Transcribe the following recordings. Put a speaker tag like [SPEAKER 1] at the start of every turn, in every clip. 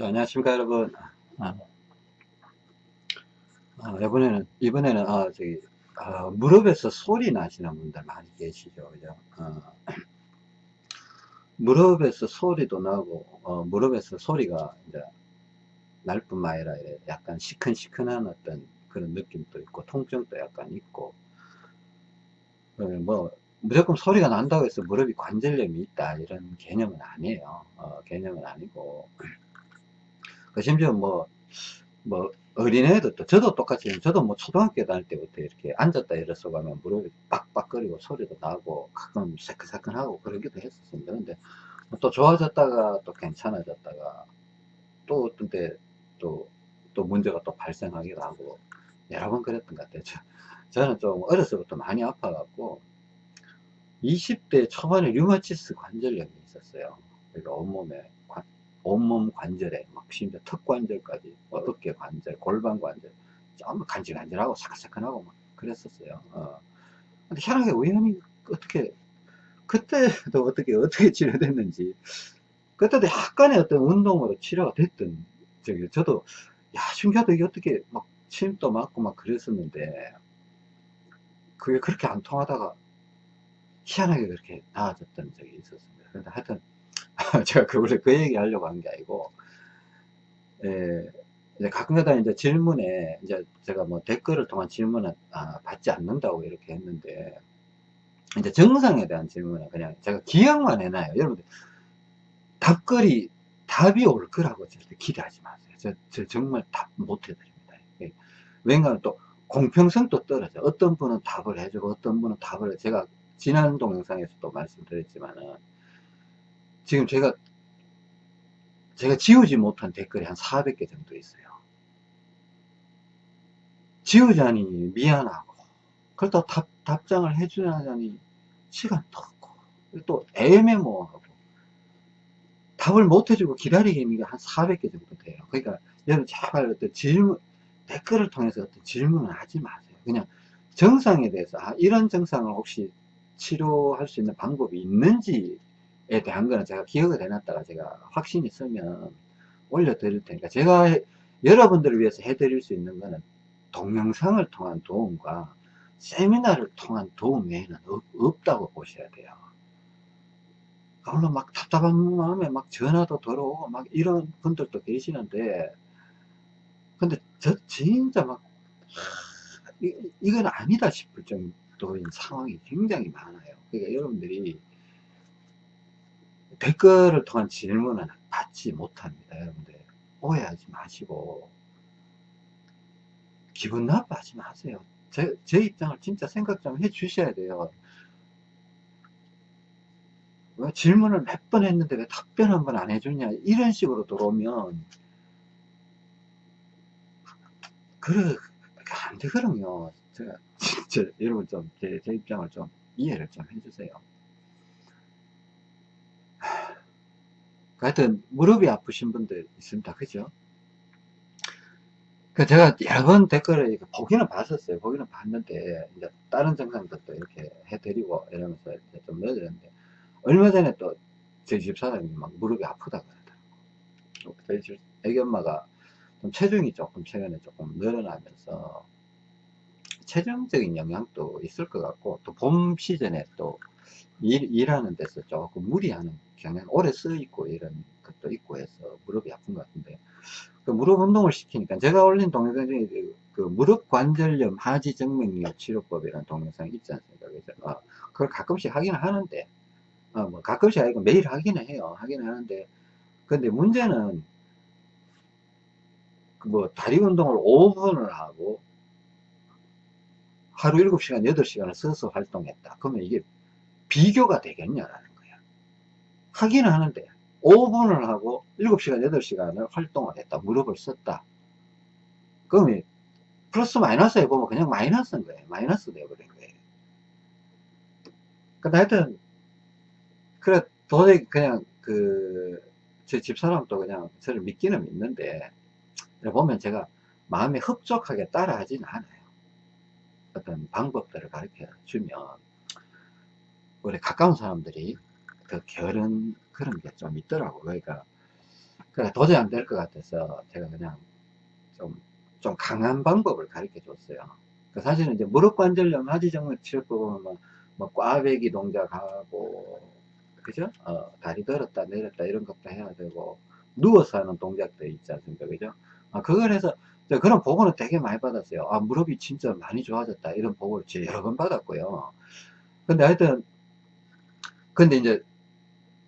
[SPEAKER 1] 자, 안녕하십니까, 여러분. 아, 아, 이번에는, 이번에는, 아, 저기, 아, 무릎에서 소리 나시는 분들 많이 계시죠, 그죠? 어, 무릎에서 소리도 나고, 어, 무릎에서 소리가 이제 날 뿐만 아니라 약간 시큰시큰한 어떤 그런 느낌도 있고, 통증도 약간 있고, 어, 뭐, 무조건 소리가 난다고 해서 무릎이 관절염이 있다, 이런 개념은 아니에요. 어, 개념은 아니고, 그 심지어 뭐, 뭐, 어린애도 또, 저도 똑같이, 저도 뭐 초등학교 다닐 때부터 이렇게 앉았다 일어서 가면 무릎이 빡빡거리고 소리도 나고 가끔 새끈새끈하고 그러기도 했었습니다. 근데 또 좋아졌다가 또 괜찮아졌다가 또 어떤 때 또, 또 문제가 또 발생하기도 하고 여러 번 그랬던 것 같아요. 저, 저는 좀 어렸을 때부터 많이 아파갖고 20대 초반에 류마티스 관절염이 있었어요. 그러니까 온몸에 온몸 관절에 막 심지어 턱 관절까지 뭐 어깨 관절 골반 관절 전부 간질간질하고 사근사근하고 막 그랬었어요. 어. 근데 희한하게 우연히 어떻게 그때도 어떻게 어떻게 치료됐는지 그때도 약간의 어떤 운동으로 치료가 됐던 저기 저도 야 신기하다. 이게 어떻게 막 침도 맞고 막 그랬었는데 그게 그렇게 안 통하다가 희한하게 그렇게 나아졌던 적이 있었습니다. 근데 하여튼 제가 그, 원래 그 얘기 하려고 한 게 아니고, 예, 이제 가끔가다 이제 질문에, 이제 제가 뭐 댓글을 통한 질문을 아, 받지 않는다고 이렇게 했는데, 이제 정상에 대한 질문은 그냥 제가 기억만 해놔요. 여러분들, 답글이, 답이 올 거라고 절대 기대하지 마세요. 저, 저 정말 답 못 해드립니다. 예. 왜냐하면 또 공평성도 떨어져. 어떤 분은 답을 해주고 어떤 분은 답을 해. 제가 지난 동영상에서도 말씀드렸지만은, 지금 제가 제가 지우지 못한 댓글이 한 400개 정도 있어요. 지우자니 미안하고 그렇다고 답, 답장을 해주자니 시간도 없고 또 애매모호하고 답을 못 해주고 기다리게 있는 게 한 400개 정도 돼요. 그러니까 여러분 제발 어떤 질문 댓글을 통해서 어떤 질문을 하지 마세요. 그냥 정상에 대해서 아, 이런 정상을 혹시 치료할 수 있는 방법이 있는지 에 대한 거는 제가 기억을 해놨다가 제가 확신이 있으면 올려드릴 테니까 제가 여러분들을 위해서 해드릴 수 있는 거는 동영상을 통한 도움과 세미나를 통한 도움 외에는 없, 다고 보셔야 돼요. 물론 막 답답한 마음에 막 전화도 들어오고 막 이런 분들도 계시는데 근데 저 진짜 막 이, 이건 아니다 싶을 정도인 상황이 굉장히 많아요. 그러니까 여러분들이 댓글을 통한 질문은 받지 못합니다. 여러분들 오해하지 마시고 기분 나빠하지 마세요. 제, 제 입장을 진짜 생각 좀 해 주셔야 돼요. 왜 질문을 몇 번 했는데 왜 답변 한 번 안 해주냐 이런 식으로 들어오면 그래 안 되거든요. 제가 진짜 여러분 좀제제 입장을 좀 이해를 좀 해주세요. 하여튼 무릎이 아프신 분들 있습니다. 그죠? 그 제가 여러 번 댓글을 보기는 봤었어요. 보기는 봤는데 이제 다른 정상들도 이렇게 해드리고 이러면서 좀 넣어드렸는데 얼마 전에 또 저희 집사람이 막 무릎이 아프다 그러더라고. 저희 집 애기 엄마가 좀 체중이 조금 최근에 조금 늘어나면서 체중적인 영향도 있을 것 같고 또 봄 시즌에 또 일, 일하는 데서 조금 무리하는 경향 오래 쓰 있고 이런 것도 있고 해서 무릎이 아픈 것 같은데. 그 무릎 운동을 시키니까 제가 올린 동영상 중에 그, 그 무릎 관절염 하지 정맥류 치료법이라는 동영상이 있지 않습니까? 그래서 어, 그걸 가끔씩 하긴 하는데 어, 뭐 가끔씩 아니고 매일 하기는 해요. 하긴 하는데 근데 문제는 그뭐 다리 운동을 5분을 하고 하루 7시간 8시간을 써서 활동했다. 그러면 이게 비교가 되겠냐라는. 하기는 하는데 5분을 하고 7시간, 8시간을 활동을 했다. 무릎을 썼다. 그러면 플러스 마이너스 해보면 그냥 마이너스인 거예요. 마이너스 되어버린 거예요. 근데 하여튼 그래 도저히 그냥 그 제 집사람도 그냥 저를 믿기는 믿는데 보면 제가 마음에 흡족하게 따라하지는 않아요. 어떤 방법들을 가르쳐 주면 우리 가까운 사람들이 그 결은 그런 게 좀 있더라고. 그러니까 그러니까 도저히 안 될 것 같아서 제가 그냥 좀, 좀 강한 방법을 가르쳐 줬어요. 그 사실은 이제 무릎 관절염 하지정맥 치료법은 뭐, 뭐 꽈배기 동작하고, 그죠? 어, 다리 들었다 내렸다 이런 것도 해야 되고, 누워서 하는 동작도 있지 않습니까? 그죠? 아, 그걸 해서, 그런 보고는 되게 많이 받았어요. 아, 무릎이 진짜 많이 좋아졌다. 이런 보고를 여러 번 받았고요. 근데 하여튼, 근데 이제,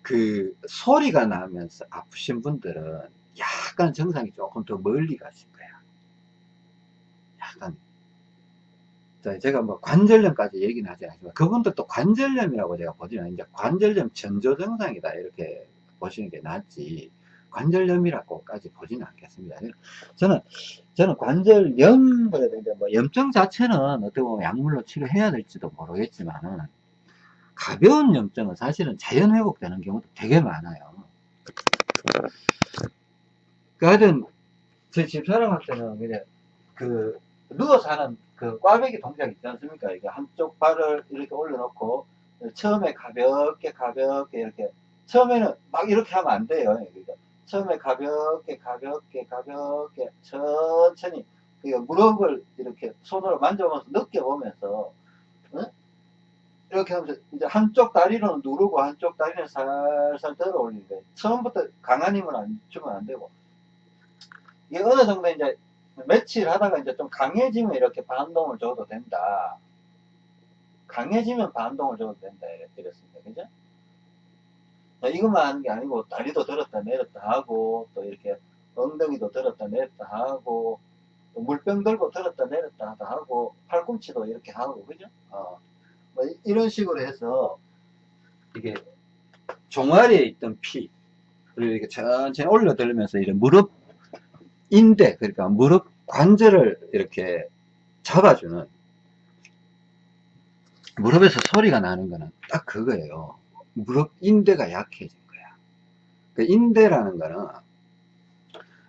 [SPEAKER 1] 그, 소리가 나면서 아프신 분들은 약간 정상이 조금 더 멀리 가실 거야. 약간. 자, 제가 뭐 관절염까지 얘기는 하지 않지만, 그분들도 관절염이라고 제가 보지는 이제 관절염 전조 증상이다. 이렇게 보시는 게 낫지. 관절염이라고까지 보지는 않겠습니다. 저는, 저는 관절염, 그래도 이제 뭐 염증 자체는 어떻게 보면 약물로 치료해야 될지도 모르겠지만은, 가벼운 염증은 사실은 자연 회복되는 경우도 되게 많아요. 그 하여튼, 제 집사람한테는 그냥 그, 누워서 하는 그 꽈배기 동작 있지 않습니까? 이게 한쪽 발을 이렇게 올려놓고, 처음에 가볍게 가볍게 이렇게, 처음에는 막 이렇게 하면 안 돼요. 그러니까 처음에 가볍게 가볍게 가볍게 천천히 그러니까 무릎을 이렇게 손으로 만져보면서 느껴보면서 응? 이렇게 하면서 이제 한쪽 다리로는 누르고 한쪽 다리는 살살 들어 올리는데 처음부터 강한 힘을 안 주면 안 되고 이게 어느 정도 이제 며칠 하다가 이제 좀 강해지면 이렇게 반동을 줘도 된다. 강해지면 반동을 줘도 된다. 이랬습니다. 그죠? 이것만 하는 게 아니고 다리도 들었다 내렸다 하고 또 이렇게 엉덩이도 들었다 내렸다 하고 또 물병 들고 들었다 내렸다 하고 팔꿈치도 이렇게 하고 그죠? 어. 뭐 이런 식으로 해서 이게 종아리에 있던 피를 이렇게 천천히 올려들면서 이런 무릎 인대 그러니까 무릎 관절을 이렇게 잡아주는 무릎에서 소리가 나는 거는 딱 그거예요. 무릎 인대가 약해진 거야. 그 인대라는 거는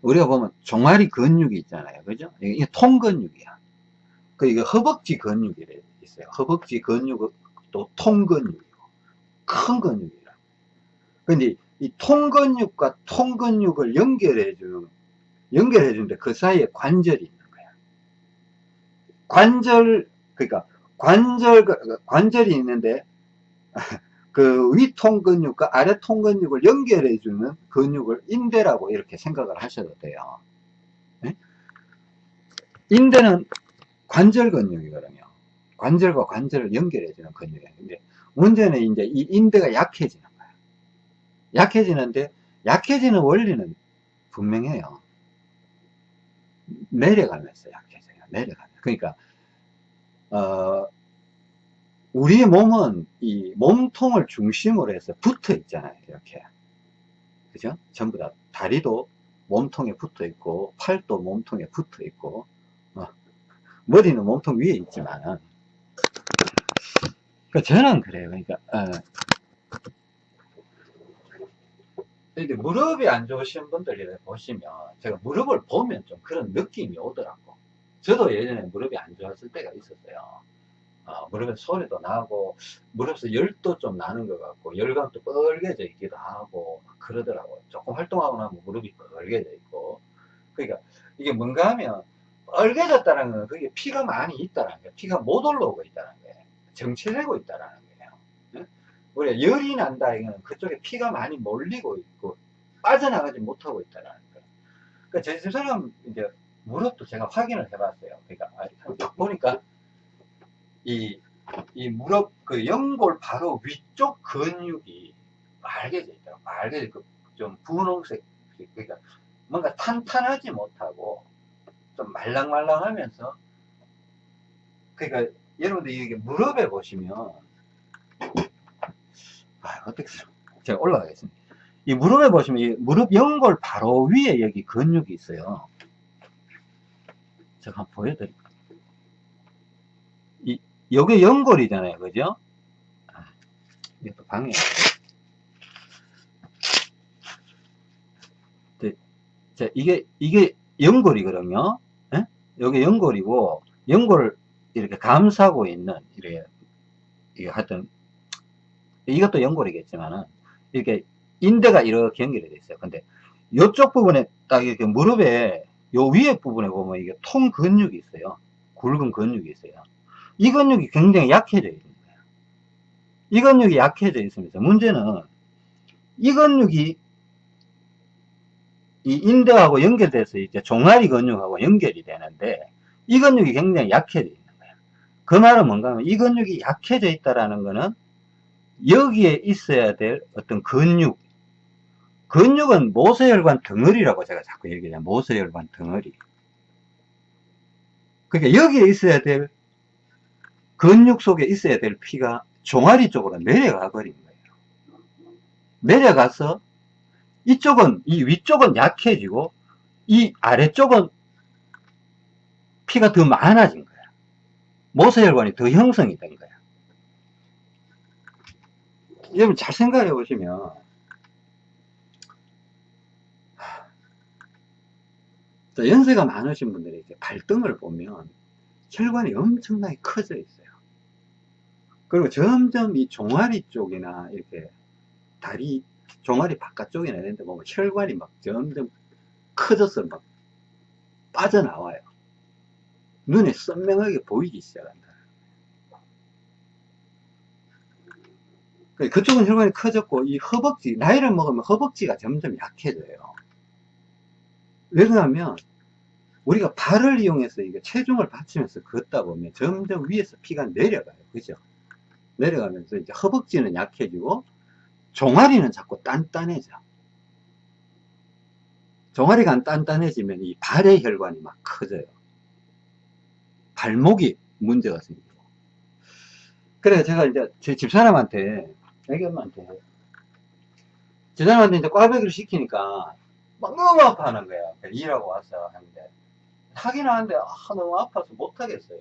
[SPEAKER 1] 우리가 보면 종아리 근육이 있잖아요. 그죠? 이게 통근육이야. 그 이게 허벅지 근육이 있어요. 허벅지 근육도 통근육이고 큰 근육이라. 근데 이 통근육과 통근육을 연결해 주는 연결해 주는데 그 사이에 관절이 있는 거야. 관절 그러니까 관절 관절이 있는데 그 위통 근육과 아래 통 근육을 연결해 주는 근육을 인대라고 이렇게 생각을 하셔도 돼요. 네? 인대는 관절 근육이거든요. 관절과 관절을 연결해 주는 근육이에요. 근데 문제는 이제 이 인대가 약해지는 거예요. 약해지는데 약해지는 원리는 분명해요. 내려가면서 약해져요. 내려가면. 그러니까 어, 우리 몸은 이 몸통을 중심으로 해서 붙어 있잖아요. 이렇게. 그죠? 전부 다 다리도 몸통에 붙어 있고, 팔도 몸통에 붙어 있고, 어, 머리는 몸통 위에 있지만, 그러니까 저는 그래요. 그러니까, 어, 무릎이 안 좋으신 분들 보시면, 제가 무릎을 보면 좀 그런 느낌이 오더라고. 저도 예전에 무릎이 안 좋았을 때가 있었어요. 어, 무릎에 소리도 나고 무릎에서 열도 좀 나는 것 같고 열감도 뻘개져 있기도 하고 그러더라고요. 조금 활동하고 나면 무릎이 뻘개져 있고 그러니까 이게 뭔가 하면 뻘개졌다는 건 그게 피가 많이 있다는 거예요. 피가 못 올라오고 있다는 거예요. 정체되고 있다는 거예요. 네? 우리가 열이 난다 이거는 그쪽에 피가 많이 몰리고 있고 빠져나가지 못하고 있다는 거예요. 그러니까 제 집사람 이제 무릎도 제가 확인을 해봤어요. 그러니까 보니까 이, 이 무릎, 그 연골 바로 위쪽 근육이 빨개져 있더라고. 빨개져, 그, 좀 분홍색. 그러니까 뭔가 탄탄하지 못하고 좀 말랑말랑 하면서 그러니까 여러분들 이게 무릎에 보시면 아, 어떻게 제가 올라가겠습니다. 이 무릎에 보시면 이 무릎 연골 바로 위에 여기 근육이 있어요. 제가 한번 보여드릴게요. 요게 연골이잖아요. 그죠? 아, 이게 또 방해. 자, 이게, 이게 연골이거든요. 예? 요게 연골이고, 연골을 이렇게 감싸고 있는, 이렇게, 하여튼, 이것도 연골이겠지만은, 이렇게 인대가 이렇게 연결이 되어 있어요. 근데, 요쪽 부분에 딱 이렇게 무릎에 요 위에 부분에 보면 이게 통 근육이 있어요. 굵은 근육이 있어요. 이 근육이 굉장히 약해져 있는 거예요. 이 근육이 약해져 있으면서 문제는 이 근육이 이 인대하고 연결돼서 이제 종아리 근육하고 연결이 되는데 이 근육이 굉장히 약해져 있는 거예요. 그 말은 뭔가 하면 이 근육이 약해져 있다라는 거는 여기에 있어야 될 어떤 근육 근육은 모세혈관 덩어리라고 제가 자꾸 얘기해요. 모세혈관 덩어리. 그러니까 여기에 있어야 될 근육 속에 있어야 될 피가 종아리 쪽으로 내려가 버린 거예요. 내려가서 이쪽은 이 위쪽은 약해지고 이 아래쪽은 피가 더 많아진 거야. 모세혈관이 더 형성이 된 거야. 여러분 잘 생각해 보시면 연세가 많으신 분들이 이제 발등을 보면 혈관이 엄청나게 커져 있어요. 그리고 점점 이 종아리 쪽이나 이렇게 다리, 종아리 바깥쪽이나 이런 데 보면 혈관이 막 점점 커져서 막 빠져나와요. 눈에 선명하게 보이기 시작한다. 그쪽은 혈관이 커졌고 이 허벅지, 나이를 먹으면 허벅지가 점점 약해져요. 왜 그러냐면 우리가 발을 이용해서 이게 체중을 받치면서 걷다 보면 점점 위에서 피가 내려가요. 그죠? 내려가면서 이제 허벅지는 약해지고 종아리는 자꾸 단단해져. 종아리가 안 단단해지면 이 발의 혈관이 막 커져요. 발목이 문제가 생기고. 그래 제가 이제 제 집사람한테 애기 엄마한테 집사람한테 이제 꽈배기를 시키니까 막 너무 아파하는 거야. 일하고 와서 하는데. 하긴 하는데, 아, 너무 아파서 못하겠어요.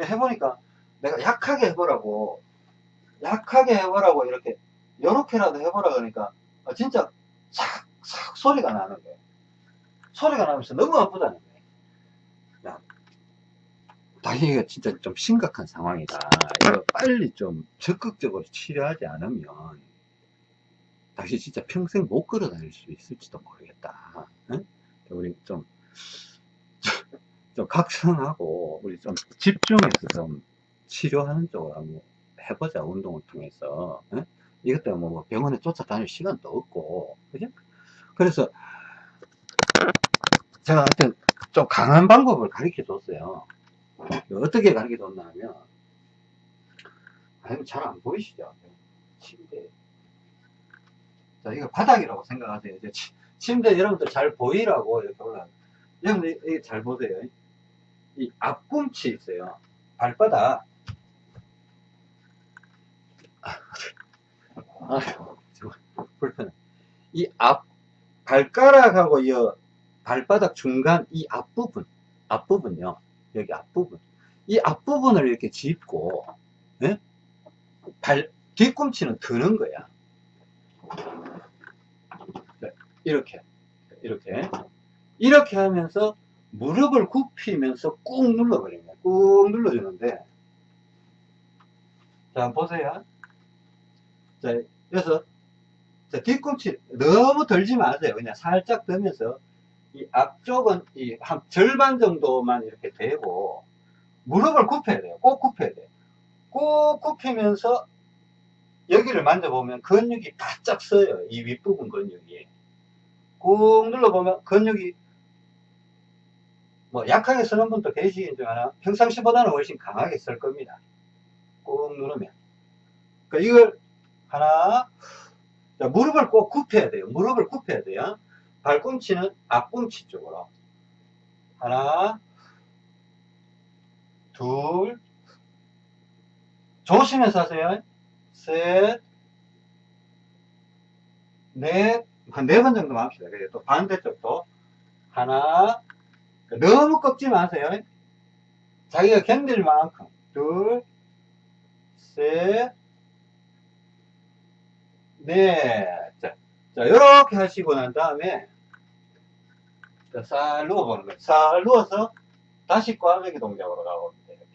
[SPEAKER 1] 해보니까 내가 약하게 해보라고, 약하게 해보라고 이렇게, 요렇게라도 해보라 그러니까, 아, 진짜 싹, 싹 소리가 나는 거예요. 소리가 나면서 너무 아프다는 거예요. 야, 다행이가 진짜 좀 심각한 상황이다. 이거 빨리 좀 적극적으로 치료하지 않으면, 다시 진짜 평생 못 걸어 다닐 수 있을지도 모르겠다. 응? 우리 좀, 좀 각성하고, 우리 좀 집중해서 좀 치료하는 쪽으로 한번 해보자, 운동을 통해서. 응? 이것 때문에 뭐 병원에 쫓아다닐 시간도 없고, 그죠? 그래서, 제가 하여튼 좀 강한 방법을 가르쳐 줬어요. 어떻게 가르쳐 줬나 하면, 잘안 보이시죠? 침대. 자, 이거 바닥이라고 생각하세요. 이제 치, 침대 여러분들 잘 보이라고 이렇게 올라. 여러분들 이게 잘 보세요. 이 앞꿈치 있어요. 발바닥. 아, 불편해. 이 앞, 발가락하고 이 발바닥 중간 이 앞부분, 앞부분요. 여기 앞부분. 이 앞부분을 이렇게 짚고, 예? 발, 뒤꿈치는 드는 거야. 네, 이렇게 이렇게 이렇게 하면서 무릎을 굽히면서 꾹 거예요 꾹 눌러주는데 자 보세요 자 그래서 자, 뒤꿈치 너무 들지 마세요 그냥 살짝 들면서 이 앞쪽은 이 한 절반 정도만 이렇게 대고 무릎을 굽혀야 돼요 꼭 굽혀야 돼요 꼭 굽히면서 여기를 만져보면 근육이 바짝 서요. 이 윗부분 근육이. 꾹 눌러보면 근육이 뭐 약하게 서는 분도 계시겠지만 평상시보다는 훨씬 강하게 설 겁니다. 꾹 누르면. 그러니까 이걸 하나 자, 무릎을 꼭 굽혀야 돼요. 무릎을 굽혀야 돼요. 발꿈치는 앞꿈치 쪽으로. 하나 둘 조심해서 하세요. 셋, 넷, 한네 번 정도만 합시다. 그래, 또 반대쪽도. 하나, 너무 꺾지 마세요. 자기가 견딜 만큼. 둘, 셋, 넷. 자, 자, 요렇게 하시고 난 다음에, 자, 살 누워 보는 거예요. 살 누워서 다시 꽈배기 동작으로 가봅니다. 이렇게.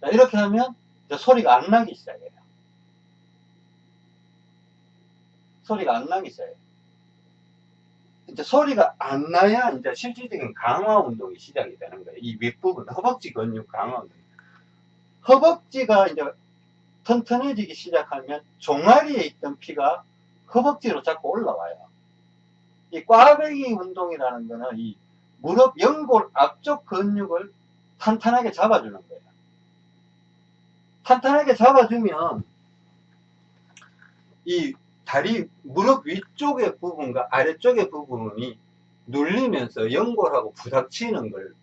[SPEAKER 1] 자, 이렇게 하면 소리가 안 나기 시작해요. 소리가 안 나기 시작해요. 이제 소리가 안 나야 이제 실질적인 강화 운동이 시작이 되는 거예요. 이 윗부분, 허벅지 근육 강화 운동. 허벅지가 이제 튼튼해지기 시작하면 종아리에 있던 피가 허벅지로 자꾸 올라와요. 이 꽈배기 운동이라는 거는 이 무릎 연골 앞쪽 근육을 탄탄하게 잡아주는 거예요. 탄탄하게 잡아주면 이 다리 무릎 위쪽의 부분과 아래쪽의 부분이 눌리면서 연골하고 부닥치는 걸,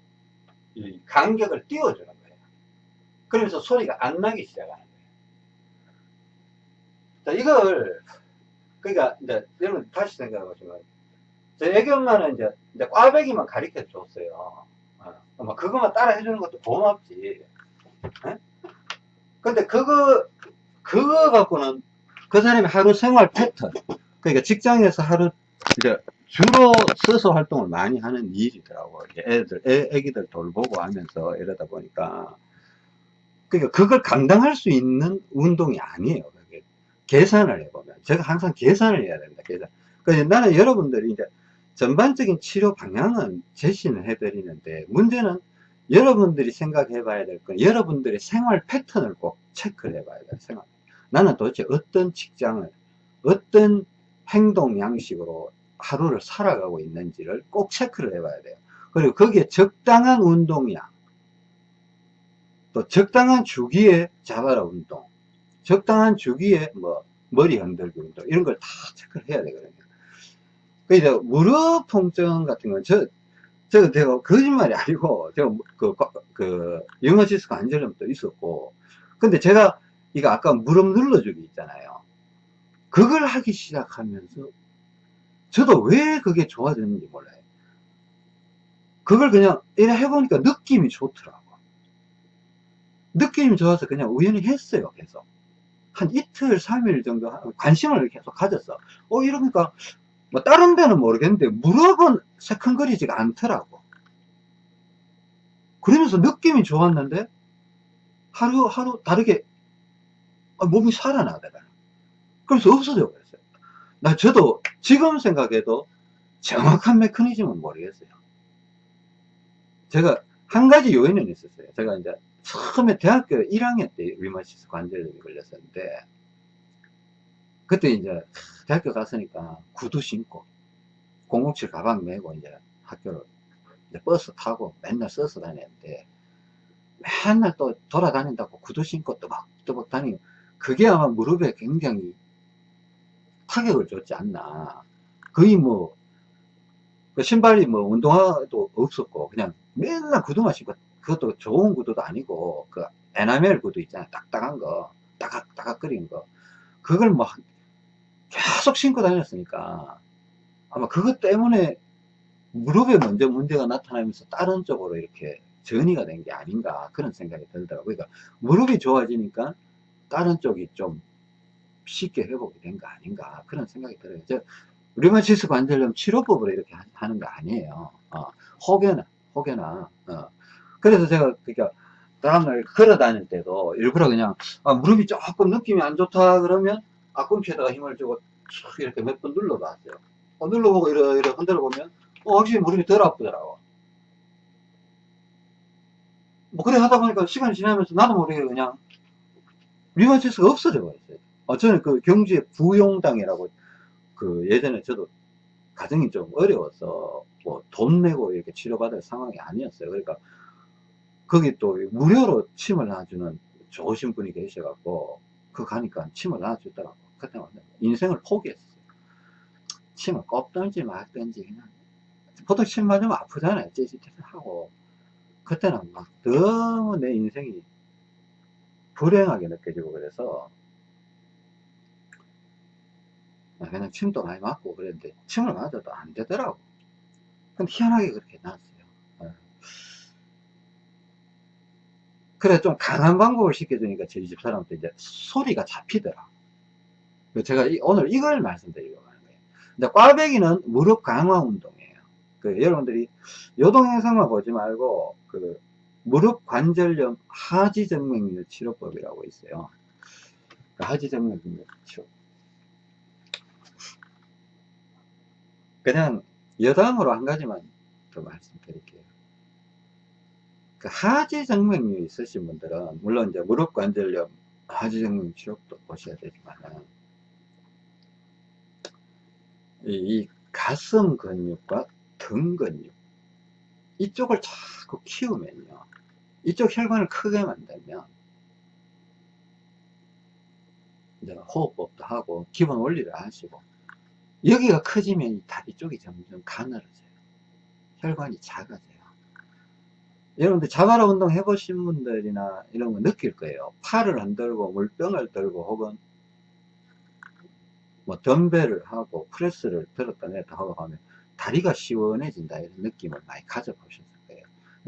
[SPEAKER 1] 이 간격을 띄워주는 거예요. 그러면서 소리가 안 나기 시작하는 거예요. 자, 이걸, 그러니까, 이제, 여러분 다시 생각해 보시면, 저 애기 엄마는 이제, 이제 꽈배기만 가르쳐 줬어요. 어, 뭐 그것만 따라 해주는 것도 고맙지. 에? 근데 그거, 그거 갖고는 그 사람이 하루 생활 패턴, 그러니까 직장에서 하루, 이제 주로 서서 활동을 많이 하는 일이더라고. 애들, 애, 애기들 돌보고 하면서 이러다 보니까. 그러니까 그걸 감당할 수 있는 운동이 아니에요. 계산을 해보면. 제가 항상 계산을 해야 된다, 계산. 그래서 나는 여러분들이 이제 전반적인 치료 방향은 제시는 해드리는데, 문제는 여러분들이 생각해 봐야 될 건 여러분들의 생활 패턴을 꼭 체크를 해 봐야 돼요. 생활. 나는 도대체 어떤 직장을, 어떤 행동 양식으로 하루를 살아가고 있는지를 꼭 체크를 해 봐야 돼요. 그리고 거기에 적당한 운동량, 또 적당한 주기에 자바라 운동, 적당한 주기에 뭐 머리 흔들기 운동, 이런 걸 다 체크를 해야 되거든요. 그 이제 무릎 통증 같은 건 저, 저, 제가 거짓말이 아니고, 제가 그, 그, 영어 지수 관절염도 있었고, 근데 제가 이거 아까 무릎 눌러주기 있잖아요. 그걸 하기 시작하면서 저도 왜 그게 좋아졌는지 몰라요. 그걸 그냥 이래 해보니까 느낌이 좋더라고. 느낌이 좋아서 그냥 우연히 했어요, 계속. 한 이틀, 3일 정도 관심을 계속 가졌어. 어, 이러니까, 뭐, 다른 데는 모르겠는데, 무릎은 새큰거리지가 않더라고. 그러면서 느낌이 좋았는데, 하루, 하루 다르게 아, 몸이 살아나더라. 그래서 없어져 버렸어요. 나 저도 지금 생각해도 정확한 메커니즘은 모르겠어요. 제가 한 가지 요인은 있었어요. 제가 이제 처음에 대학교 1학년 때 류마티스 관절염이 걸렸었는데 그때 이제 대학교 갔으니까 구두 신고 007 가방 메고 이제 학교를 이제 버스 타고 맨날 서서 다녔는데 맨날 또 돌아다닌다고 구두 신고 또박또박 다니고 그게 아마 무릎에 굉장히 타격을 줬지 않나. 거의 뭐, 그 신발이 뭐 운동화도 없었고, 그냥 맨날 구두만 신고, 그것도 좋은 구두도 아니고, 그 에나멜 구두 있잖아요. 딱딱한 거, 따각따각 거리는 거. 그걸 뭐, 계속 신고 다녔으니까, 아마 그것 때문에 무릎에 먼저 문제가 나타나면서 다른 쪽으로 이렇게 전이가 된 게 아닌가, 그런 생각이 들더라고요. 그러니까 무릎이 좋아지니까 다른 쪽이 좀 쉽게 회복이 된 거 아닌가 그런 생각이 들어요. 저 류마티스 관절염 치료법으로 이렇게 하는 거 아니에요. 어, 혹여나 혹여나 어. 그래서 제가 그러니까 다음날 걸어 다닐 때도 일부러 그냥 아, 무릎이 조금 느낌이 안 좋다 그러면 앞꿈치에다가 힘을 주고 이렇게 몇 번 눌러봤어요. 어, 눌러보고 이러, 이러 흔들어 보면 어, 확실히 무릎이 덜 아프더라고. 뭐 그래 하다 보니까 시간이 지나면서 나도 모르게 그냥 류마티스가 없어져 버렸어요. 어, 저는 그 경주에 부용당이라고 그 예전에 저도 가정이 좀 어려워서 뭐 돈 내고 이렇게 치료받을 상황이 아니었어요. 그러니까 거기 또 무료로 침을 놔주는 좋으신 분이 계셔갖고 그 가니까 침을 놔주더라고. 그때 인생을 포기했어요. 침을 꼽든지 말든지 그냥 보통 침 맞으면 아프잖아요. 찌릿찌릿하고 그때는 막 너무 내 인생이 불행하게 느껴지고 그래서 아, 그냥 침도 많이 맞고 그랬는데 침을 맞아도 안 되더라고 근데 희한하게 그렇게 나왔어요 예. 그래 좀 강한 방법을 시켜주니까 저희 집 사람도 이제 소리가 잡히더라 제가 오늘 이걸 말씀드리려고 하는 거예요 근데 꽈배기는 무릎 강화 운동이에요 그 여러분들이 요동영상만 보지 말고 그 무릎 관절염 하지정맥류 치료법이라고 있어요. 그 하지정맥류 치료. 그냥 여담으로 한 가지만 더 말씀드릴게요. 그 하지정맥류 있으신 분들은 물론 이제 무릎 관절염 하지정맥 치료도 보셔야 되지만은 이, 이 가슴 근육과 등 근육 이쪽을 자꾸 키우면요. 이쪽 혈관을 크게 만들면 이제 호흡법도 하고 기본 원리를 하시고 여기가 커지면 이 다리 쪽이 점점 가늘어져요. 혈관이 작아져요 여러분들 자바라 운동 해보신 분들이나 이런 거 느낄 거예요. 팔을 흔들고 물병을 들고 혹은 뭐 덤벨을 하고 프레스를 들었다 냈다 하고 하면 다리가 시원해진다 이런 느낌을 많이 가져보셨을 거예요.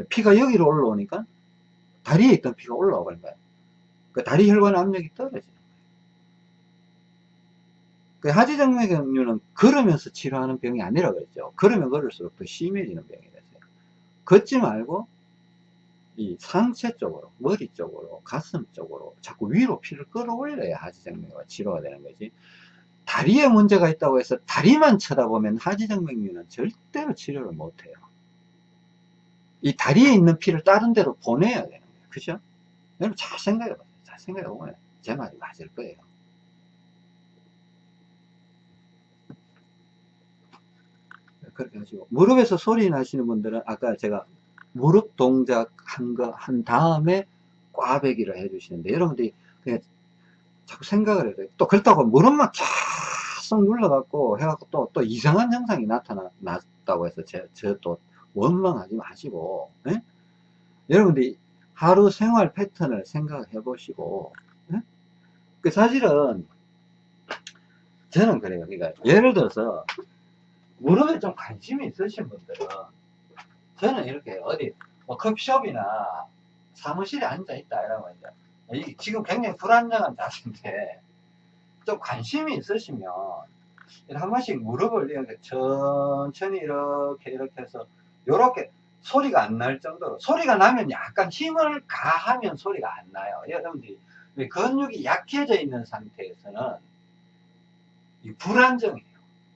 [SPEAKER 1] 피가 여기로 올라오니까 다리에 있던 피가 올라오는 거예요 그 다리 혈관 압력이 떨어지는 거예요 그 하지정맥류는 걸으면서 치료하는 병이 아니라고 했죠. 걸으면 걸을수록 더 심해지는 병이 됐어요. 걷지 말고 이 상체 쪽으로 머리 쪽으로 가슴 쪽으로 자꾸 위로 피를 끌어올려야 하지정맥류가 치료가 되는 거지 다리에 문제가 있다고 해서 다리만 쳐다보면 하지정맥류는 절대로 치료를 못해요. 이 다리에 있는 피를 다른 데로 보내야 되는 거예요. 그죠? 여러분 잘 생각해 보세요. 잘 생각해 보면 제 말이 맞을 거예요. 그렇게 하시고 무릎에서 소리 나시는 분들은 아까 제가 무릎 동작 한 거 한 다음에 꽈배기를 해주시는데 여러분들이 그냥 자꾸 생각을 해야 돼요. 또 그렇다고 무릎만 계속 눌러갖고 해갖고 또, 또 이상한 현상이 나타났다고 해서 제, 저또 원망하지 마시고, 예? 여러분들이 하루 생활 패턴을 생각해 보시고, 예? 그 사실은 저는 그래요. 그러니까 예를 들어서 무릎에 좀 관심이 있으신 분들은 저는 이렇게 어디 뭐 커피숍이나 사무실에 앉아 있다 이러면 이제 지금 굉장히 불안정한 자세인데 좀 관심이 있으시면 한 번씩 무릎을 이렇게 천천히 이렇게 이렇게 해서 이렇게 소리가 안 날 정도로 소리가 나면 약간 힘을 가하면 소리가 안 나요. 여러분들이 근육이 약해져 있는 상태에서는 불안정해요.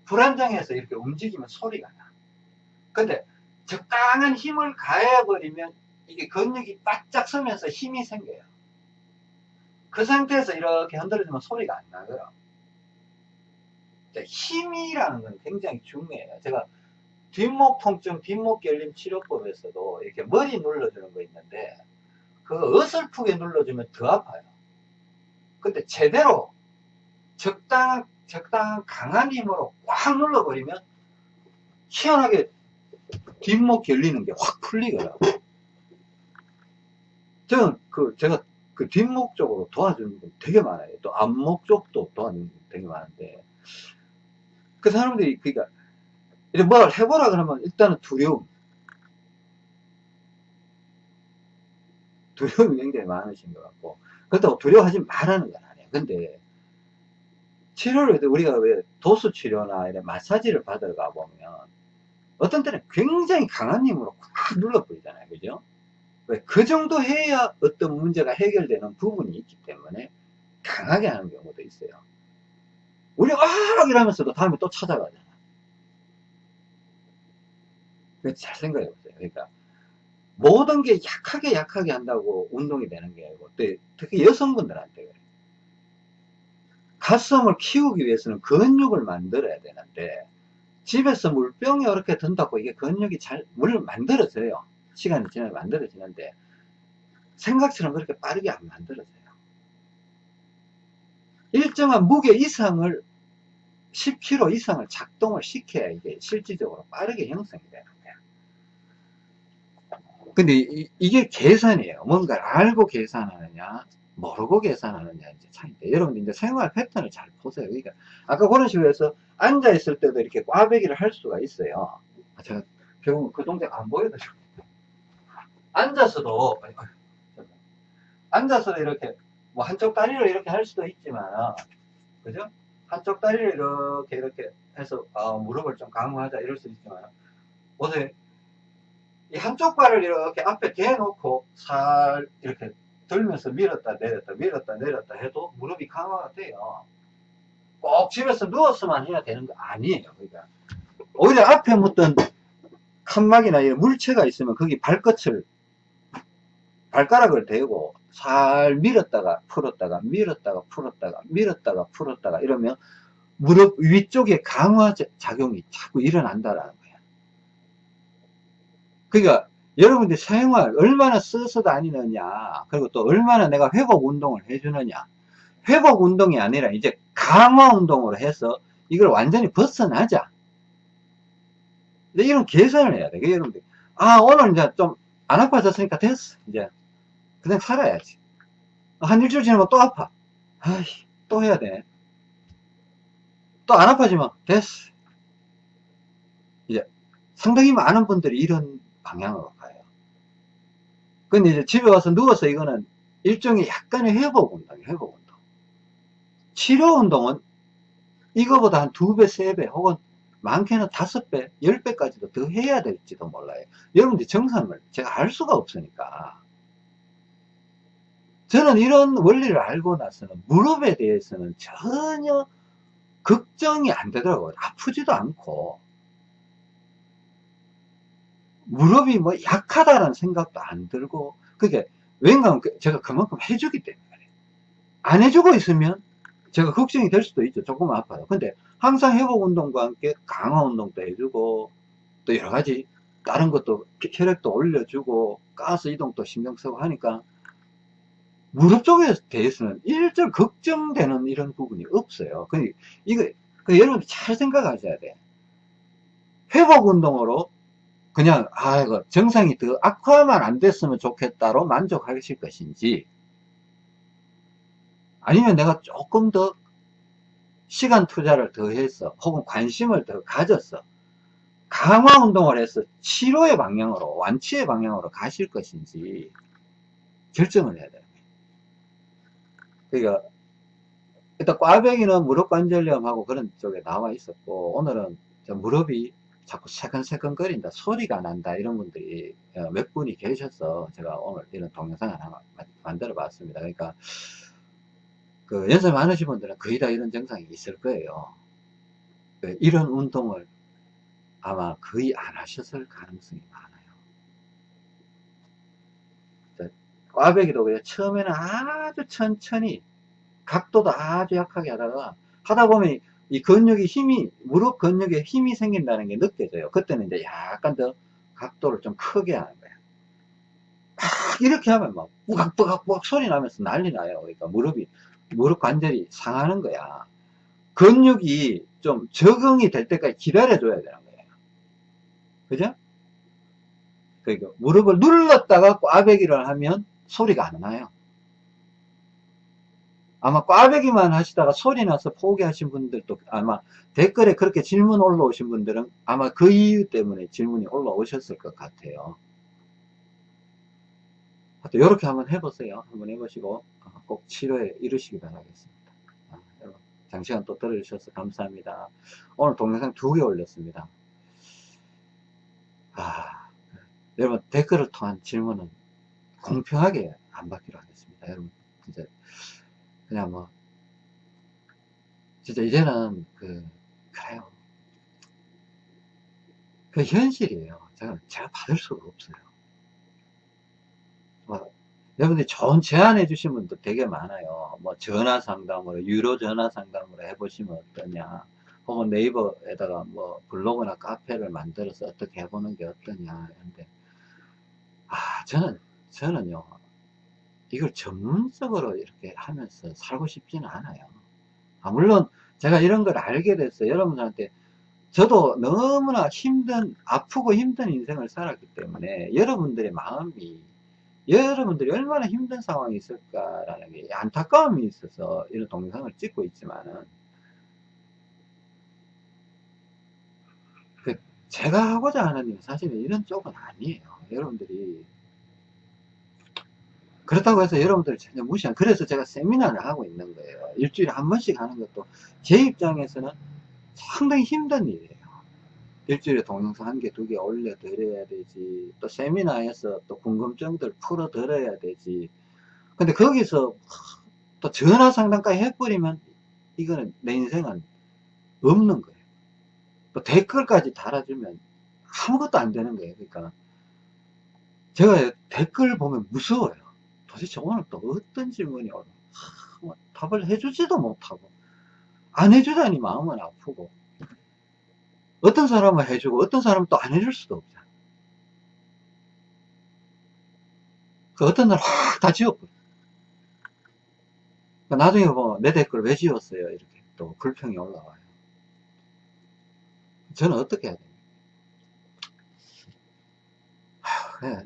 [SPEAKER 1] 불안정해서 이렇게 움직이면 소리가 나. 근데 적당한 힘을 가해버리면 이게 근육이 바짝 서면서 힘이 생겨요 그 상태에서 이렇게 흔들어주면 소리가 안 나고요. 힘이라는 건 굉장히 중요해요. 제가 뒷목 통증, 뒷목 결림 치료법에서도 이렇게 머리 눌러주는 거 있는데 그 어설프게 눌러주면 더 아파요. 근데 제대로 적당한, 적당한 강한 힘으로 꽉 눌러버리면 희한하게 뒷목 결리는 게 확 풀리더라고요. 저는 그, 제가 그 뒷목 쪽으로 도와주는 분 되게 많아요. 또 앞목 쪽도 도와주는 분 되게 많은데 그 사람들이 그러니까 이렇게 뭘 해보라 그러면 일단은 두려움 두려움이 굉장히 많으신 것 같고 그렇다고 두려워하지 말라는 건 아니에요. 근데 치료를 우리가 왜 도수 치료나 이런 마사지를 받으러 가보면 어떤 때는 굉장히 강한 힘으로 꽉 눌러버리잖아요. 그죠? 그 정도 해야 어떤 문제가 해결되는 부분이 있기 때문에 강하게 하는 경우도 있어요. 우리 아 이러면서도 다음에 또 찾아가잖아. 잘 생각해 보세요. 그러니까 모든 게 약하게 약하게 한다고 운동이 되는 게 아니고 특히 여성분들한테 그래요. 가슴을 키우기 위해서는 근육을 만들어야 되는데 집에서 물병에 이렇게 든다고 이게 근육이 잘 물론 만들어져요. 시간이 지나면 만들어지는데 생각처럼 그렇게 빠르게 안 만들어져요. 일정한 무게 이상을 10kg 이상을 작동을 시켜야 이게 실질적으로 빠르게 형성이 되는 거예요. 근데 이, 게 계산이에요. 뭔가를 알고 계산하느냐, 모르고 계산하느냐 이제 차이인데 여러분들 이제 생활 패턴을 잘 보세요. 그러니까 아까 그런 식으로 해서 앉아 있을 때도 이렇게 꽈배기를 할 수가 있어요. 아, 제가 결국 그 동작 안 보여드리고 앉아서도 앉아서 이렇게 뭐 한쪽 다리를 이렇게 할 수도 있지만 그죠? 한쪽 다리를 이렇게 이렇게 해서 아, 무릎을 좀 강화하자 이럴 수 있지만 보세요 이 한쪽 발을 이렇게 앞에 대놓고 살 이렇게 들면서 밀었다 내렸다 밀었다 내렸다 해도 무릎이 강화가 돼요 꼭 집에서 누워서만 해야 되는 거 아니에요 그러니까 오히려 앞에 묻던 칸막이나 이런 물체가 있으면 거기 발끝을 발가락을 대고 살 밀었다가 풀었다가 밀었다가 풀었다가 밀었다가 풀었다가 이러면 무릎 위쪽에 강화 작용이 자꾸 일어난다라는 거야. 그러니까 여러분들 생활 얼마나 써서 다니느냐 그리고 또 얼마나 내가 회복 운동을 해주느냐 회복 운동이 아니라 이제 강화 운동으로 해서 이걸 완전히 벗어나자. 이런 개선을 해야 돼. 여러분들 아 오늘 이제 좀 안 아파졌으니까 됐어. 이제 그냥 살아야지. 한 일주일 지나면 또 아파. 아이 또 해야 돼. 또 안 아파지면 됐어. 이제 상당히 많은 분들이 이런 방향으로 가요. 근데 이제 집에 와서 누워서 이거는 일종의 약간의 회복 운동이에요 회복 운동 치료 운동은 이거보다 한 두 배, 세 배, 혹은 많게는 다섯 배, 열 배까지도 더 해야 될지도 몰라요. 여러분들 정상을 제가 알 수가 없으니까. 저는 이런 원리를 알고 나서는 무릎에 대해서는 전혀 걱정이 안 되더라고요. 아프지도 않고. 무릎이 뭐 약하다는 생각도 안 들고, 그게 왠가 제가 그만큼 해주기 때문에. 안 해주고 있으면 제가 걱정이 될 수도 있죠. 조금 아파요. 근데 항상 회복 운동과 함께 강화 운동도 해주고 또 여러 가지 다른 것도 혈액도 올려주고 가스 이동도 신경 쓰고 하니까 무릎 쪽에 대해서는 일절 걱정되는 이런 부분이 없어요. 그 이거 그 여러분 잘 생각하셔야 돼. 회복 운동으로 그냥 아 이거 정상이 더 악화만 안 됐으면 좋겠다로 만족하실 것인지 아니면 내가 조금 더 시간 투자를 더 해서 혹은 관심을 더 가져서 강화 운동을 해서 치료의 방향으로 완치의 방향으로 가실 것인지 결정을 해야 돼요. 그러니까 일단 꽈배기는 무릎 관절염하고 그런 쪽에 나와 있었고 오늘은 무릎이 자꾸 새근새근 거린다 소리가 난다 이런 분들이 어, 몇 분이 계셔서 제가 오늘 이런 동영상을 하나 만들어 봤습니다 그러니까 그 연세 많으신 분들은 거의 다 이런 증상이 있을 거예요. 그 이런 운동을 아마 거의 안 하셨을 가능성이 많아요. 꽈배기도 그래 처음에는 아주 천천히 각도도 아주 약하게 하다가 하다 보면 이 근육이 힘이 무릎 근육에 힘이 생긴다는 게 느껴져요. 그때는 이제 약간 더 각도를 좀 크게 하는 거예요. 막 이렇게 하면 막 뿌각뿌각뿌각 소리 나면서 난리 나요. 그러니까 무릎이 무릎 관절이 상하는 거야. 근육이 좀 적응이 될 때까지 기다려줘야 되는 거예요. 그죠? 그러니까 무릎을 눌렀다가 꽈배기를 하면 소리가 안 나요. 아마 꽈배기만 하시다가 소리 나서 포기하신 분들도 아마 댓글에 그렇게 질문 올라오신 분들은 아마 그 이유 때문에 질문이 올라오셨을 것 같아요. 이렇게 한번 해보세요. 한번 해보시고 어, 꼭 치료에 이르시기 바라겠습니다. 아, 여러분 장시간 또 들어주셔서 감사합니다. 오늘 동영상 두 개 올렸습니다. 아, 여러분 댓글을 통한 질문은 공평하게 안 받기로 하겠습니다. 여러분 진짜 그냥 뭐 진짜 이제는 그 그래요. 그 현실이에요. 제가 제가 받을 수가 없어요. 뭐, 여러분들이 좋은 제안해 주신 분도 되게 많아요. 뭐 전화 상담으로 유료 전화 상담으로 해보시면 어떠냐. 혹은 네이버에다가 뭐 블로그나 카페를 만들어서 어떻게 해보는 게 어떠냐. 근데 아 저는 저는요 이걸 전문적으로 이렇게 하면서 살고 싶지는 않아요. 아, 물론 제가 이런 걸 알게 됐어요. 여러분들한테 저도 너무나 힘든 아프고 힘든 인생을 살았기 때문에 여러분들의 마음이 여러분들이 얼마나 힘든 상황이 있을까라는 게 안타까움이 있어서 이런 동영상을 찍고 있지만은 그 제가 하고자 하는 일 사실은 이런 쪽은 아니에요. 여러분들이 그렇다고 해서 여러분들 전혀 무시한 그래서 제가 세미나를 하고 있는 거예요. 일주일에 한 번씩 하는 것도 제 입장에서는 상당히 힘든 일이에요. 일주일에 동영상 한 개, 두 개 올려 드려야 되지. 또 세미나에서 또 궁금증들 풀어 드려야 되지. 근데 거기서 또 전화 상담까지 해버리면 이거는 내 인생은 없는 거예요. 또 댓글까지 달아주면 아무것도 안 되는 거예요. 그러니까 제가 댓글 보면 무서워요. 도대체 오늘 또 어떤 질문이 오나 뭐 답을 해주지도 못하고 안 해주다니 마음은 아프고 어떤 사람은 해주고 어떤 사람은 또 안 해줄 수도 없잖아. 그 어떤 날 확 다 지웠거든. 그러니까 나중에 뭐내 댓글 왜 지웠어요? 이렇게 또 불평이 올라와요. 저는 어떻게 해야 됩니까? 하,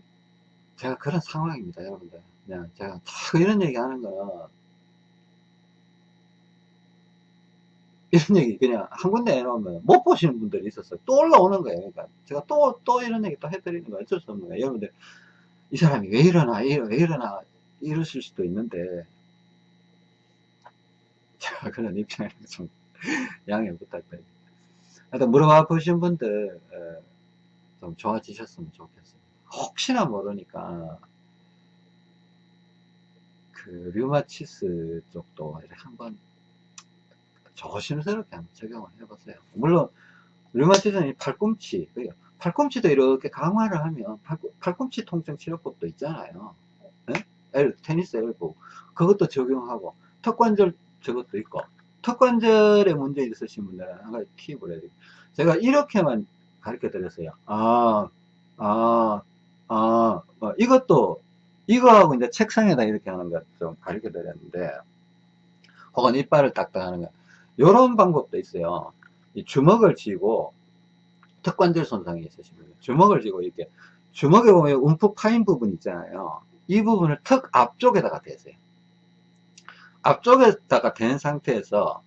[SPEAKER 1] 제가 그런 상황입니다, 여러분들. 그냥 제가 자꾸 이런 얘기 하는 거는 이런 얘기 그냥 한 군데 해놓으면 못 보시는 분들이 있었어요. 또 올라오는 거예요. 그러니까 제가 또, 또 이런 얘기 또 해드리는 거 어쩔 수 없는 거예요. 여러분들, 이 사람이 왜 이러나, 왜 이러나, 이러실 수도 있는데, 제가 그런 입장에서 좀 양해 부탁드립니다. 하여튼 물어봐 보신 분들, 좀 좋아지셨으면 좋겠습니다. 혹시나 모르니까, 그, 류마치스 쪽도 한번 조심스럽게 한번 적용을 해보세요. 물론 류마티즘이 팔꿈치, 팔꿈치도 이렇게 강화를 하면 팔꿈, 치 통증 치료법도 있잖아요. 네? 엘, 테니스 엘보 그것도 적용하고 턱관절 저것도 있고 턱관절에 문제 있으신 분들은 한 가지 팁을 해드릴게요. 제가 이렇게만 가르쳐 드렸어요. 아, 아, 아, 어, 이것도 이거하고 이제 책상에다 이렇게 하는 것 좀 가르쳐 드렸는데 혹은 이빨을 딱딱 하는 거 이런 방법도 있어요. 주먹을 쥐고 턱관절 손상이 있으시면 주먹을 쥐고 이렇게 주먹에 보면 움푹 파인 부분 있잖아요. 이 부분을 턱 앞쪽에다가 대세요. 앞쪽에다가 댄 상태에서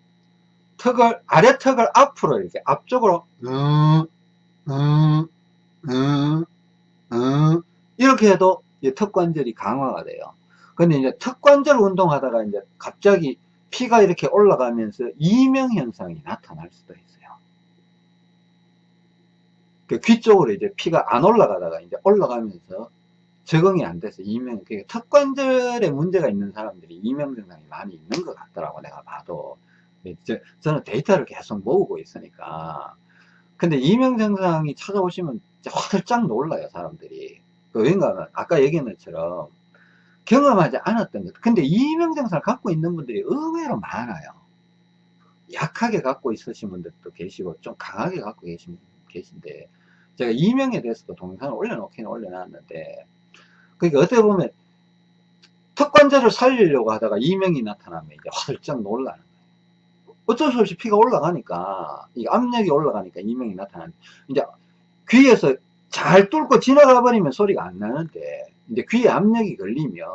[SPEAKER 1] 턱을 아래 턱을 앞으로 이렇게 앞쪽으로 이렇게 해도 턱 관절이 강화가 돼요. 근데 이제 턱 관절 운동하다가 이제 갑자기 피가 이렇게 올라가면서 이명 현상이 나타날 수도 있어요. 그 귀 쪽으로 이제 피가 안 올라가다가 이제 올라가면서 적응이 안 돼서 이명, 그 턱관절에 문제가 있는 사람들이 이명 증상이 많이 있는 것 같더라고, 내가 봐도. 저, 저는 데이터를 계속 모으고 있으니까. 근데 이명 증상이 찾아오시면 활짝 놀라요, 사람들이. 그 왠가 아까 얘기한 것처럼 경험하지 않았던 것. 근데 이명증상을 갖고 있는 분들이 의외로 많아요. 약하게 갖고 있으신 분들도 계시고, 좀 강하게 갖고 계신, 계신데, 제가 이명에 대해서도 동영상을 올려놓기는 올려놨는데, 그러니까 어떻게 보면, 턱관절을 살리려고 하다가 이명이 나타나면 이제 활짝 놀라는 거예요. 어쩔 수 없이 피가 올라가니까, 이 압력이 올라가니까 이명이 나타나는, 이제 귀에서 잘 뚫고 지나가 버리면 소리가 안 나는데, 이제 귀에 압력이 걸리면,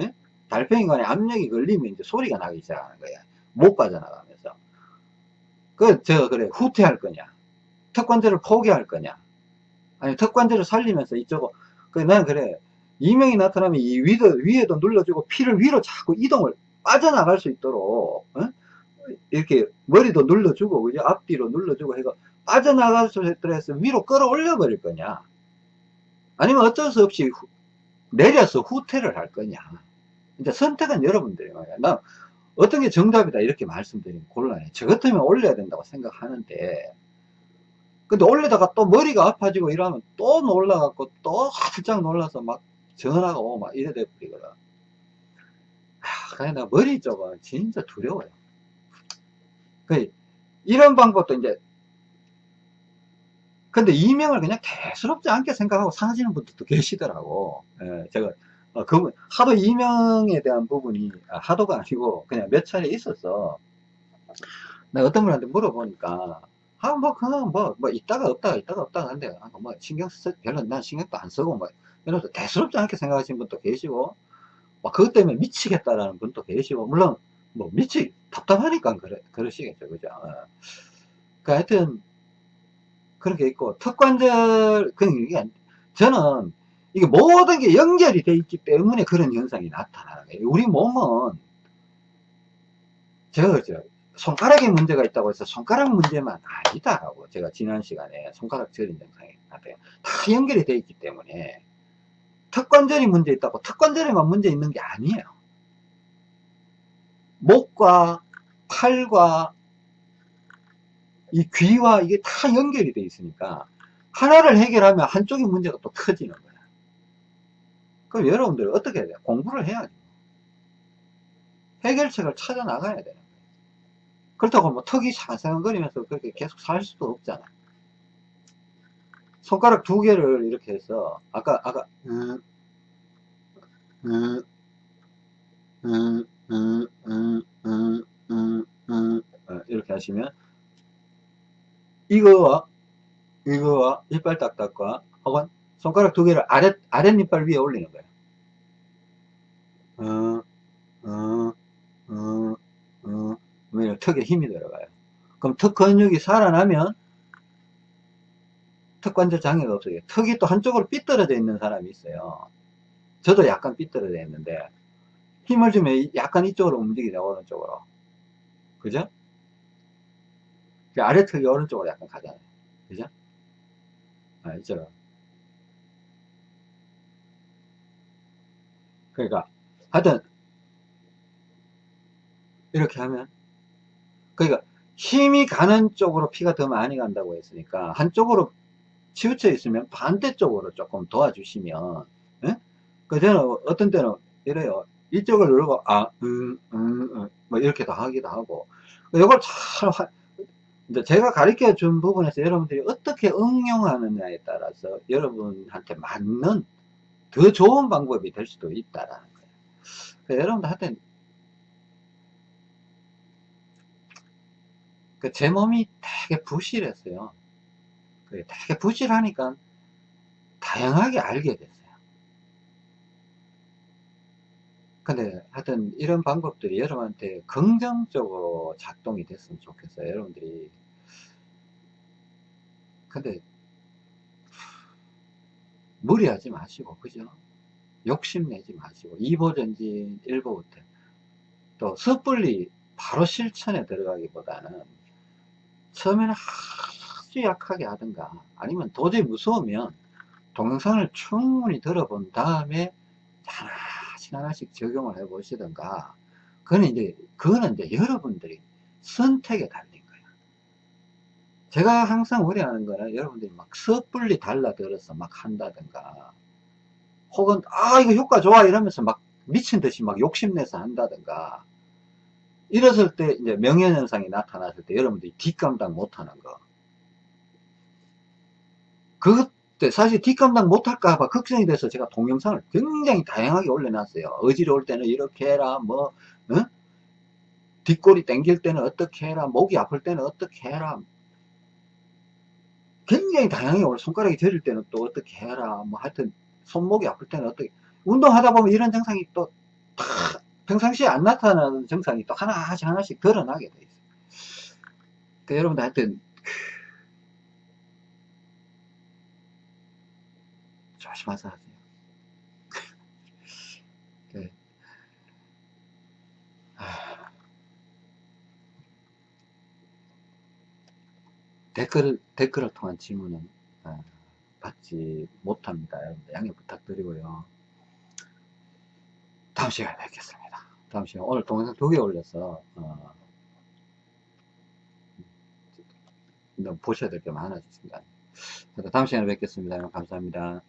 [SPEAKER 1] 예? 달팽이관에 압력이 걸리면 이제 소리가 나기 시작하는 거야. 못 빠져나가면서. 그, 제가 그래, 후퇴할 거냐. 턱관절을 포기할 거냐. 아니, 턱관절을 살리면서 이쪽은, 그, 난 그래. 이명이 나타나면 이 위도, 위에도 눌러주고 피를 위로 자꾸 이동을 빠져나갈 수 있도록, 어? 이렇게 머리도 눌러주고, 그죠? 앞뒤로 눌러주고 해서 빠져나갈 수 있도록 해서 위로 끌어올려 버릴 거냐. 아니면 어쩔 수 없이 내려서 후퇴를 할 거냐. 이제 선택은 여러분들이 말이야. 나 어떤 게 정답이다 이렇게 말씀드리면 곤란해. 저 같으면 올려야 된다고 생각하는데 근데 올리다가 또 머리가 아파지고 이러면 또 놀라갖고 또 활짝 놀라서 막 전화가 오고 막 이래 돼버리거든. 아, 그냥 나 머리 쪽은 진짜 두려워요. 그 이런 방법도 이제 근데 이명을 그냥 대수롭지 않게 생각하고 사시는 분들도 계시더라고. 예, 제가, 어, 그, 하도 이명에 대한 부분이, 아, 하도가 아니고, 그냥 몇 차례 있었어. 내가 어떤 분한테 물어보니까, 아, 뭐, 그냥 뭐, 뭐, 있다가 없다가, 있다가 없다가 한데, 아, 뭐, 신경 쓰, 별로 난 신경도 안 쓰고, 뭐, 이러면서 대수롭지 않게 생각하시는 분도 계시고, 뭐, 그것 때문에 미치겠다라는 분도 계시고, 물론, 뭐, 미치, 답답하니까 그래, 그러시겠죠. 그죠? 어. 그 하여튼, 그런 게 있고 그런 게 저는 이게 모든 게 연결이 돼 있기 때문에 그런 현상이 나타나는 거예요. 우리 몸은 제가 손가락에 문제가 있다고 해서 손가락 문제만 아니다라고 제가 지난 시간에 손가락 저린 증상이 나타요. 다 연결이 돼 있기 때문에 턱관절이 문제 있다고 턱관절에만 문제 있는 게 아니에요. 목과 팔과 이 귀와 이게 다 연결이 돼 있으니까 하나를 해결하면 한쪽의 문제가 또 커지는 거야. 그럼 여러분들 어떻게 해야 돼? 공부를 해야지. 해결책을 찾아 나가야 되는 거예요. 그렇다고 뭐 턱이 상상거리면서 그렇게 계속 살 수도 없잖아. 손가락 두 개를 이렇게 해서 아까 아까 음, 음, 음, 음, 음, 음, 음, 음, 어, 이렇게 하시면 이거와 이거와 이빨 딱딱과 혹은 손가락 두 개를 아랫 아랫니빨 위에 올리는 거예요. 어, 어, 어, 어, 왜냐 턱에 힘이 들어가요. 그럼 턱 근육이 살아나면 턱 관절 장애가 없어요. 턱이 또 한쪽으로 삐뚤어져 있는 사람이 있어요. 저도 약간 삐뚤어져 있는데 힘을 주면 약간 이쪽으로 움직이죠 오른쪽으로. 그죠? 아래턱이 오른쪽으로 약간 가잖아요. 그죠? 아, 이쪽으로. 그러니까 하여튼 이렇게 하면 그러니까 힘이 가는 쪽으로 피가 더 많이 간다고 했으니까 한쪽으로 치우쳐 있으면 반대쪽으로 조금 도와주시면 예? 그 저는 어떤 때는 이래요 이쪽을 누르고 아, 음, 음, 음, 뭐 이렇게도 하기도 하고 이걸 잘 화, 이제 제가 가르쳐 준 부분에서 여러분들이 어떻게 응용하느냐에 따라서 여러분한테 맞는 더 좋은 방법이 될 수도 있다라는 거예요. 그러니까 여러분들한테 그 제 몸이 되게 부실했어요. 되게 부실하니까 다양하게 알게 됐어요. 근데 하여튼 이런 방법들이 여러분한테 긍정적으로 작동이 됐으면 좋겠어요. 여러분들이. 근데 무리하지 마시고 그죠? 욕심내지 마시고 2보 전진 1보 후퇴 또 섣불리 바로 실천에 들어가기보다는 처음에는 아주 약하게 하든가 아니면 도저히 무서우면 동영상을 충분히 들어본 다음에 하나 씩 하나씩 적용을 해 보시든가. 그거는 이제 그거는 이제 여러분들이 선택에 달린 거예요 제가 항상 우려하는 거는 여러분들이 막 섣불리 달라들어서 막 한다든가 혹은 아 이거 효과 좋아 이러면서 막 미친 듯이 막 욕심내서 한다든가. 이랬을 때 이제 명예현상이 나타났을 때 여러분들이 뒷감당 못하는 거. 그 때 사실 뒷감당 못할까봐 걱정이 돼서 제가 동영상을 굉장히 다양하게 올려놨어요 어지러울 때는 이렇게 해라 뭐 어? 뒷골이 땡길 때는 어떻게 해라 목이 아플 때는 어떻게 해라 굉장히 다양하게 올 손가락이 저릴 때는 또 어떻게 해라 뭐 하여튼 손목이 아플 때는 어떻게 운동하다 보면 이런 증상이 또 평상시에 안 나타나는 증상이 또 하나씩 하나씩 드러나게 돼 있어요. 그 여러분들 하여튼 조심하서 하세요. 네. 댓글, 댓글을 통한 질문은 아, 받지 못합니다. 양해 부탁드리고요. 다음 시간에 뵙겠습니다. 다음 시간 오늘 동영상 두 개 올려서 어, 보셔야 될 게 많아졌습니다. 다음 시간에 뵙겠습니다. 감사합니다.